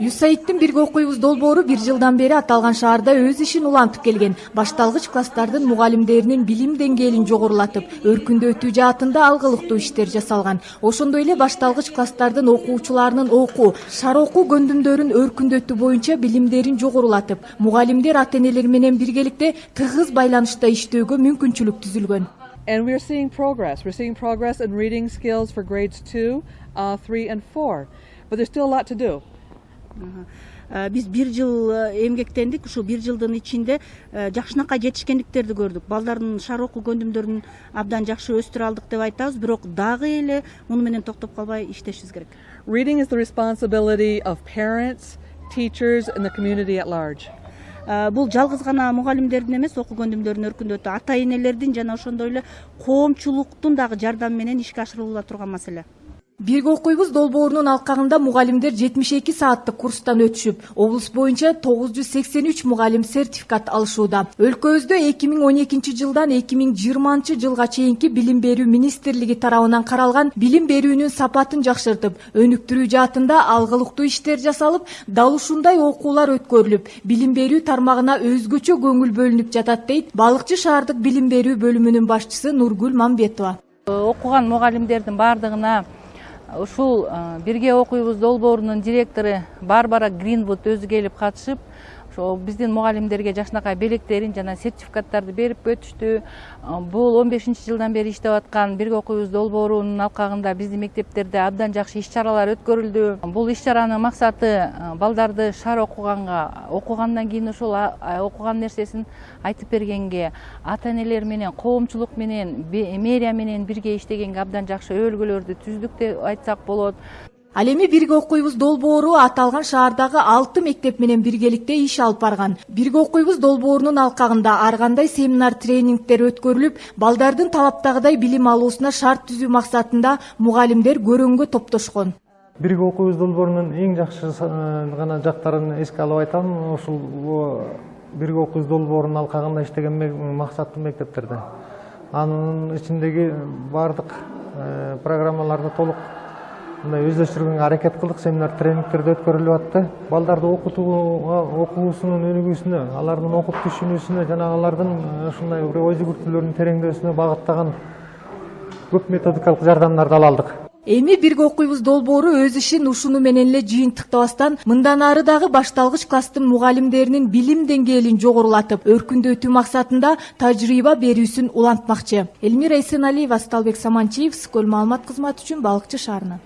юсаидтин бирге окуйбуз долбоору бир жылдан бери аталган шаарда өз ишин улантып келген башталгыч класстардын мугалимдеринин билим деңгээлин жогорулатып өркүндөтүү жаатында алгылыктуу иштер жасалган ошондой эле башталгыч класстардын окуучуларынын окуу шаар окуу көндүмдөрүн өркүндөтүү боюнча билимдерин жогорулатып мугалимдер ата энелер менен биргеликте тыгыз байланышта иштөөгө мүмкүнчүлүк түзүлгөн And we're seeing progress. We're seeing progress in reading skills for grades two, uh, three, and four. But there's still a lot to do. Э, биз бир жыл э, эмгектендик ушул бир жылдын ичинде э, жакшынакай жетишкендиктерди көрдүк. Балдардын шаар окуу көндүмдөрүн абдан жакшы өстүрө алдык деп айтабыз. Бирок дагы эле муну менен токтоп калбай иштешибиз керек. Reading is the responsibility of parents, teachers, and the community at large. бул жалгыз гана мугалимдердин эмес окуу көндүмдөрүн өркүндөтүү ата энелердин жана ошондой эле коомчулуктун дагы жардамы менен ишке ашырыла турган маселе бирге окуйбуз долбоорунун алкагында мугалимдер жетимиш эки сааттык курстан өтүшүп облус боюнча тогуз жүз сексен үч мугалим сертификат алышууда. Өлкөбүздө эки миң он экинчи жылдан эки миң жыйырманчы жылга чейинки билим берүү министрлиги тарабынан каралган билим берүүнүн сапатын жакшыртып өнүктүрүү жаатында алгылыктуу иштер жасалып дал ушундай окуулар өткөрүлүп билим берүү тармагына өзгөчө көңүл бөлүнүп жатат дейт балыкчы шаардык билим берүү бөлүмүнүн башчысы нургүл мамбетова. Окуган мугалимдердин баардыгына ушул бирге окуйбуз долбоорунун директору барбара гринвуд өзү келип катышып ошо биздин мугалимдерге жакшынакай белектерин жана сертификаттарды берип өтүштү. Бул он бешинчи жылдан бери иштеп аткан бирге окуйбуз долбоорунун алкагында биздин мектептерде абдан жакшы иш чаралар өткөрүлдү. Бул иш чаранын максаты балдарды шаар окуганга окугандан кийин ошол окуган нерсесин айтып бергенге ата энелер менен коомчулук менен мэрия менен бирге иштегенге абдан жакшы өбөлгөлөрдү түздүк деп айтсак болот ал эми бирге окуйбуз долбоору аталган шаардагы алты мектеп менен биргеликте иш алып барган. Бирге окуйбуз долбоорунун алкагында ар кандай семинар тренингдер өткөрүлүп балдардын талаптагыдай билим алуусуна шарт түзүү максатында мугалимдер көрөнгө топтошкон. Бирге окуйбуз долбоорунун эң жакшы гана жактарын эске алып айтам. Ушул бирге окуйбуз долбоорунун алкагында иштеген максаттуу мектептерде. Анын ичиндеги баардык программаларды толук мындай өздөштүргөнгө аракет кылдык семинар тренингдерди өткөрүлүп атты. Балдарды окутууга окуусунун өнүгүүсүнө алардын окуп түшүнүүсүнө жана алардын ушундай бир ой жүгүртүүлөрүнүн тереңдөөсүнө багыттаган көп методикалык жардамдарды ала алдык. Эми бирге окуйбуз долбоору өз ишин ушуну менен эле жыйынтыктабастан мындан ары дагы башталгыч класстын мугалимдеринин билим деңгээлин жогорулатып өркүндөтүү максатында тажрыйба берүүсүн улантмакчы. Элмира эсеналиева сталбек саманчиев скөл маалымат кызматы үчүн балыкчы шаарынан